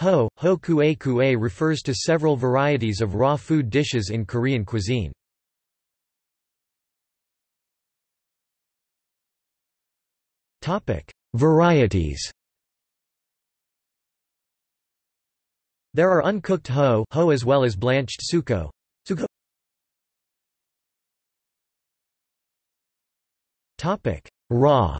Ho, ho kue kue refers to several varieties of raw food dishes in Korean cuisine. Varieties There are uncooked ho, ho as well as blanched suko. suko. Topic: Raw.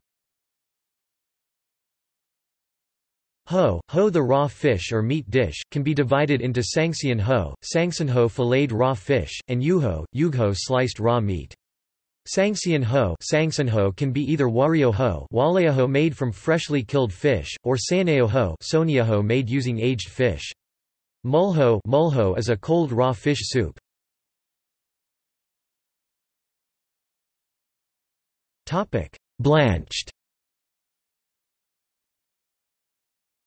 Ho, ho the raw fish or meat dish, can be divided into sangseon ho, sangsanho filleted raw fish, and yuho, yugho sliced raw meat. Sangseon ho, sangsanho can be either wario ho, ho made from freshly killed fish, or saneo ho, ho made using aged fish. Mulho, mulho is a cold raw fish soup. Topic: Blanched.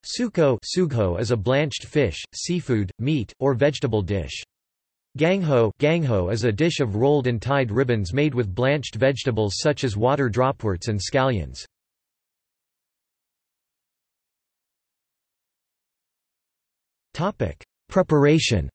Suko sugho is a blanched fish, seafood, meat, or vegetable dish. Gangho, gangho is a dish of rolled and tied ribbons made with blanched vegetables such as water dropworts and scallions. Preparation.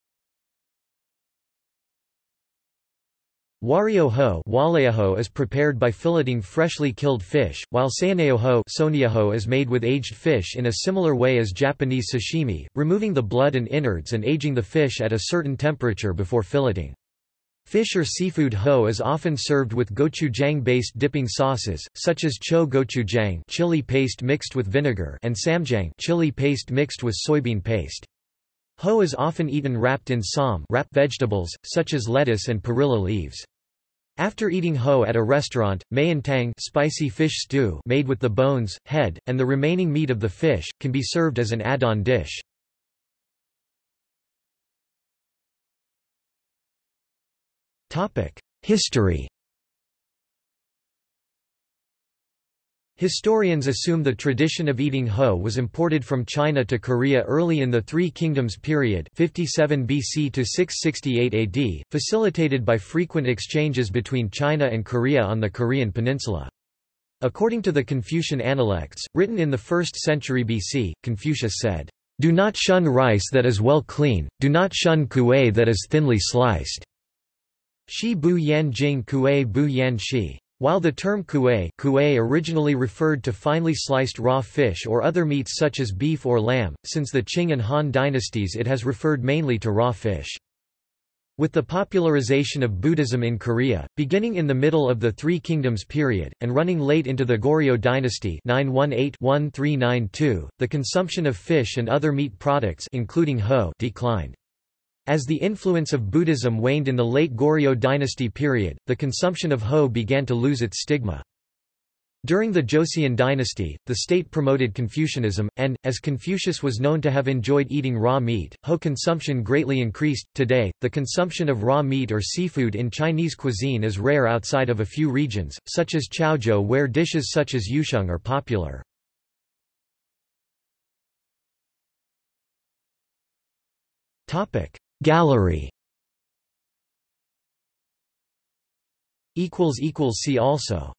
Wario ho is prepared by filleting freshly killed fish, while saeneo ho is made with aged fish in a similar way as Japanese sashimi, removing the blood and innards and aging the fish at a certain temperature before filleting. Fish or seafood ho is often served with gochujang-based dipping sauces, such as cho gochujang chili paste mixed with vinegar and ssamjang chili paste mixed with soybean paste. Ho is often eaten wrapped in sam wrap vegetables, such as lettuce and perilla leaves. After eating ho at a restaurant, tang spicy fish stew made with the bones, head, and the remaining meat of the fish, can be served as an add-on dish. History Historians assume the tradition of eating ho was imported from China to Korea early in the Three Kingdoms period 57 BC to 668 AD, facilitated by frequent exchanges between China and Korea on the Korean peninsula. According to the Confucian Analects, written in the 1st century BC, Confucius said, do not shun rice that is well clean, do not shun kuei that is thinly sliced. Shi bu yan jing kuei bu yan shi. While the term kuei originally referred to finely sliced raw fish or other meats such as beef or lamb, since the Qin and Han dynasties it has referred mainly to raw fish. With the popularization of Buddhism in Korea, beginning in the middle of the Three Kingdoms period, and running late into the Goryeo dynasty 918-1392, the consumption of fish and other meat products including ho declined. As the influence of Buddhism waned in the late Goryeo dynasty period, the consumption of ho began to lose its stigma. During the Joseon dynasty, the state promoted Confucianism, and, as Confucius was known to have enjoyed eating raw meat, ho consumption greatly increased. Today, the consumption of raw meat or seafood in Chinese cuisine is rare outside of a few regions, such as Chaozhou where dishes such as yusheng are popular. Gallery. See also